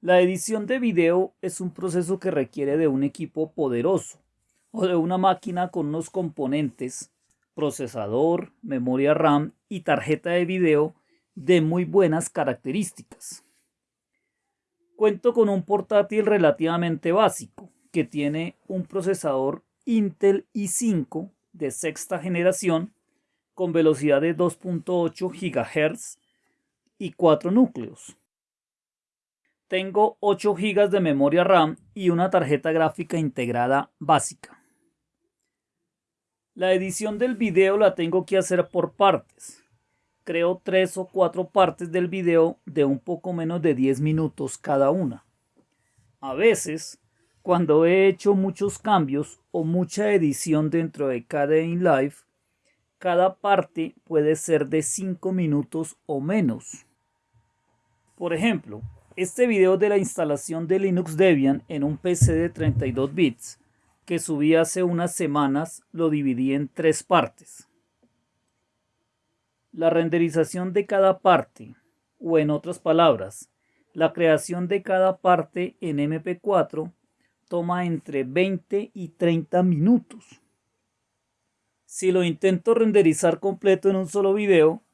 La edición de video es un proceso que requiere de un equipo poderoso o de una máquina con unos componentes, procesador, memoria RAM y tarjeta de video de muy buenas características. Cuento con un portátil relativamente básico que tiene un procesador Intel i5 de sexta generación con velocidad de 2.8 GHz y 4 núcleos. Tengo 8 GB de memoria RAM y una tarjeta gráfica integrada básica. La edición del video la tengo que hacer por partes. Creo 3 o 4 partes del video de un poco menos de 10 minutos cada una. A veces, cuando he hecho muchos cambios o mucha edición dentro de KDE Live, cada parte puede ser de 5 minutos o menos. Por ejemplo, este video de la instalación de Linux Debian en un PC de 32 bits que subí hace unas semanas lo dividí en tres partes. La renderización de cada parte, o en otras palabras, la creación de cada parte en MP4 toma entre 20 y 30 minutos. Si lo intento renderizar completo en un solo video,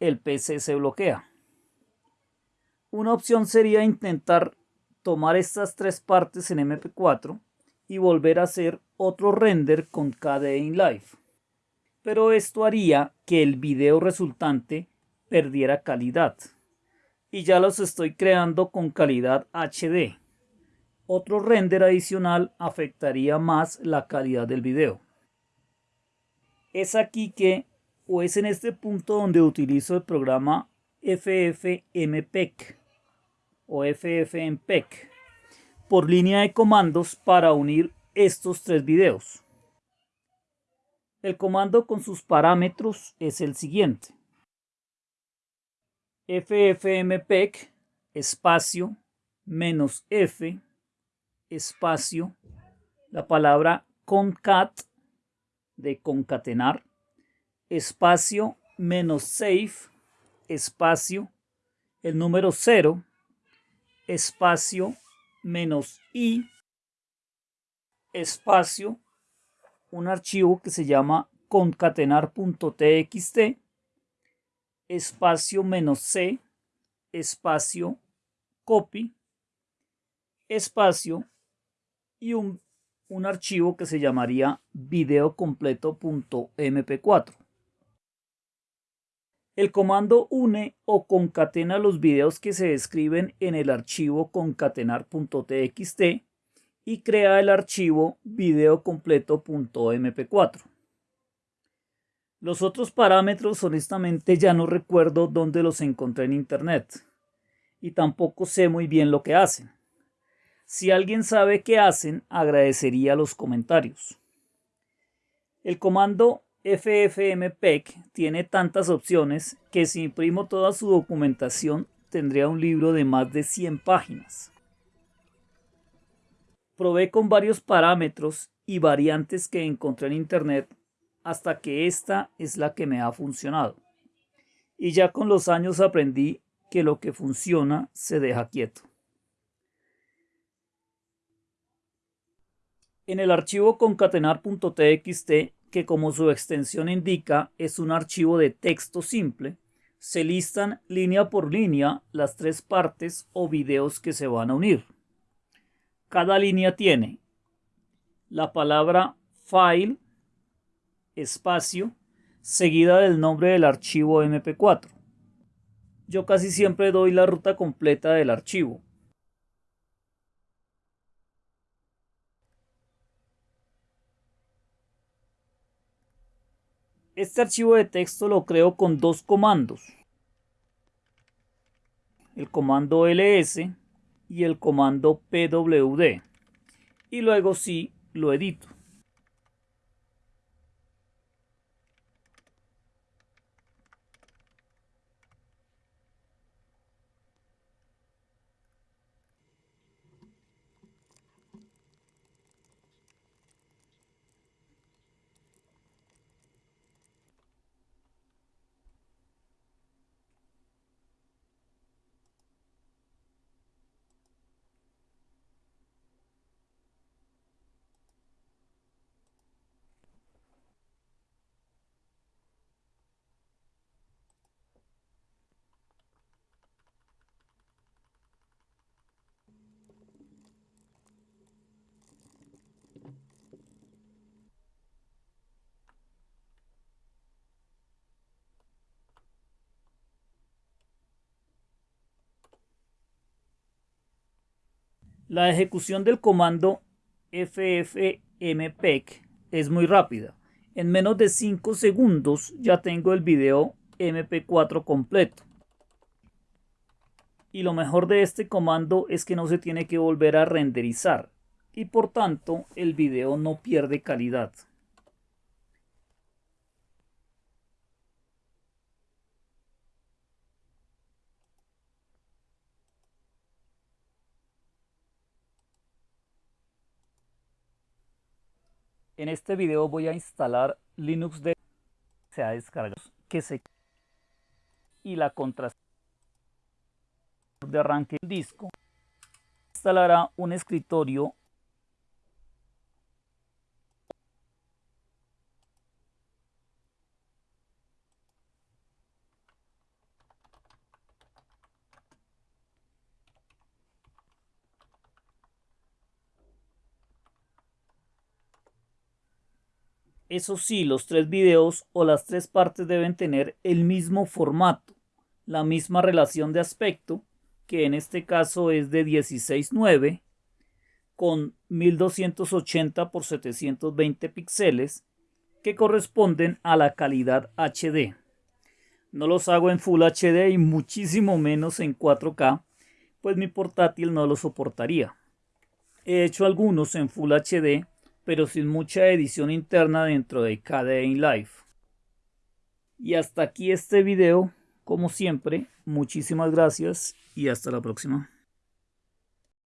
el PC se bloquea. Una opción sería intentar tomar estas tres partes en MP4 y volver a hacer otro render con KDE Live. Pero esto haría que el video resultante perdiera calidad. Y ya los estoy creando con calidad HD. Otro render adicional afectaría más la calidad del video. Es aquí que, o es en este punto donde utilizo el programa FFmpeg o FFmpeg por línea de comandos para unir estos tres videos. El comando con sus parámetros es el siguiente. ffmpeg espacio menos f espacio la palabra concat de concatenar espacio menos save espacio el número 0 espacio menos i espacio un archivo que se llama concatenar.txt espacio menos c espacio copy espacio y un, un archivo que se llamaría videocompleto.mp4 el comando une o concatena los videos que se describen en el archivo concatenar.txt y crea el archivo videocompleto.mp4. Los otros parámetros honestamente ya no recuerdo dónde los encontré en internet y tampoco sé muy bien lo que hacen. Si alguien sabe qué hacen, agradecería los comentarios. El comando FFmpeg tiene tantas opciones que si imprimo toda su documentación tendría un libro de más de 100 páginas. Probé con varios parámetros y variantes que encontré en internet hasta que esta es la que me ha funcionado. Y ya con los años aprendí que lo que funciona se deja quieto. En el archivo concatenar.txt que como su extensión indica es un archivo de texto simple, se listan línea por línea las tres partes o videos que se van a unir. Cada línea tiene la palabra file, espacio, seguida del nombre del archivo MP4. Yo casi siempre doy la ruta completa del archivo, Este archivo de texto lo creo con dos comandos. El comando ls y el comando pwd. Y luego sí lo edito. La ejecución del comando ffmpeg es muy rápida. En menos de 5 segundos ya tengo el video MP4 completo. Y lo mejor de este comando es que no se tiene que volver a renderizar y por tanto el video no pierde calidad. En este video voy a instalar Linux de se ha descargado que se y la contraseña de arranque del disco. Instalará un escritorio Eso sí, los tres videos o las tres partes deben tener el mismo formato, la misma relación de aspecto, que en este caso es de 16.9, con 1280 x 720 píxeles, que corresponden a la calidad HD. No los hago en Full HD y muchísimo menos en 4K, pues mi portátil no lo soportaría. He hecho algunos en Full HD pero sin mucha edición interna dentro de KDE Live. Y hasta aquí este video, como siempre, muchísimas gracias y hasta la próxima.